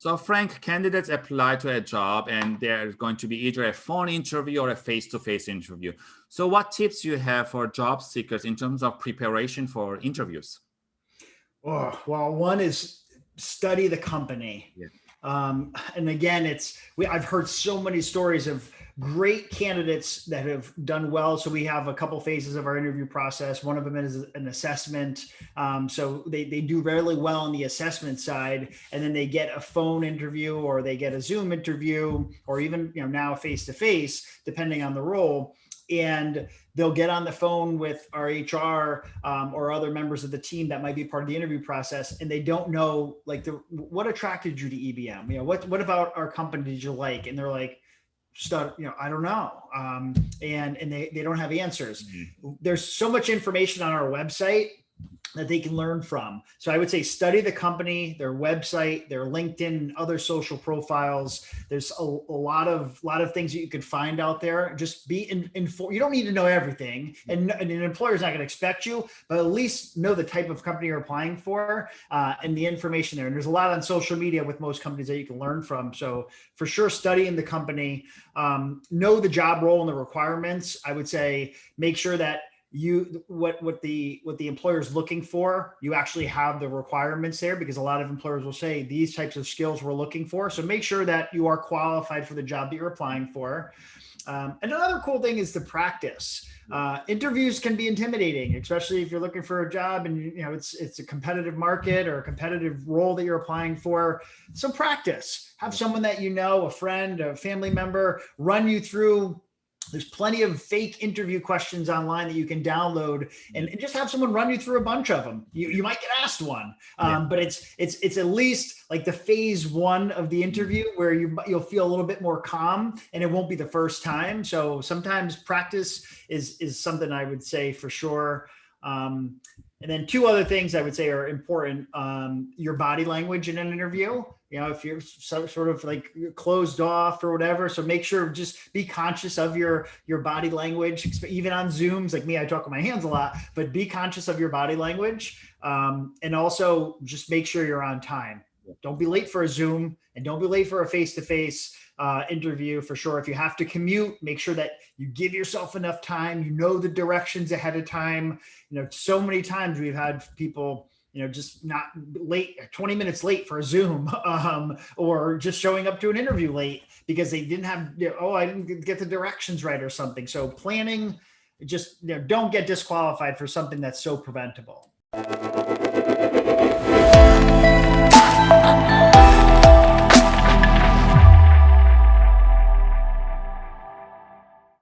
So Frank, candidates apply to a job and there's going to be either a phone interview or a face-to-face -face interview. So what tips you have for job seekers in terms of preparation for interviews? Oh, well, one is study the company. Yeah. Um, and again, it's we I've heard so many stories of great candidates that have done well. So we have a couple phases of our interview process. One of them is an assessment. Um, so they, they do really well on the assessment side, and then they get a phone interview or they get a Zoom interview, or even you know now face to face, depending on the role and they'll get on the phone with our HR um, or other members of the team that might be part of the interview process, and they don't know like the what attracted you to EBM. You know, what what about our company did you like? And they're like, start you know i don't know um, and and they, they don't have answers mm -hmm. there's so much information on our website that they can learn from. So I would say study the company, their website, their LinkedIn, other social profiles. There's a, a lot of lot of things that you can find out there. Just be in, informed. You don't need to know everything, and, and an employer is not going to expect you, but at least know the type of company you're applying for uh, and the information there. And there's a lot on social media with most companies that you can learn from. So for sure, studying the company, um, know the job role and the requirements. I would say make sure that you what what the what the employer is looking for you actually have the requirements there because a lot of employers will say these types of skills we're looking for. So make sure that you are qualified for the job that you're applying for. Um, and another cool thing is the practice. Uh, interviews can be intimidating especially if you're looking for a job and you know it's it's a competitive market or a competitive role that you're applying for. So practice. Have someone that you know a friend a family member run you through there's plenty of fake interview questions online that you can download and, and, just have someone run you through a bunch of them. You, you might get asked one, um, yeah. but it's it's it's at least like the phase one of the interview where you you'll feel a little bit more calm and it won't be the first time. So sometimes practice is is something I would say for sure. Um, and then two other things I would say are important, um, your body language in an interview, you know, if you're so, sort of like closed off or whatever. So make sure just be conscious of your, your body language, even on Zooms, like me, I talk with my hands a lot, but be conscious of your body language. Um, and also just make sure you're on time. Don't be late for a Zoom and don't be late for a face-to-face. -face uh, interview for sure. If you have to commute, make sure that you give yourself enough time, you know the directions ahead of time. You know, so many times we've had people, you know, just not late, 20 minutes late for a Zoom um, or just showing up to an interview late because they didn't have, you know, oh, I didn't get the directions right or something. So planning, just you know, don't get disqualified for something that's so preventable.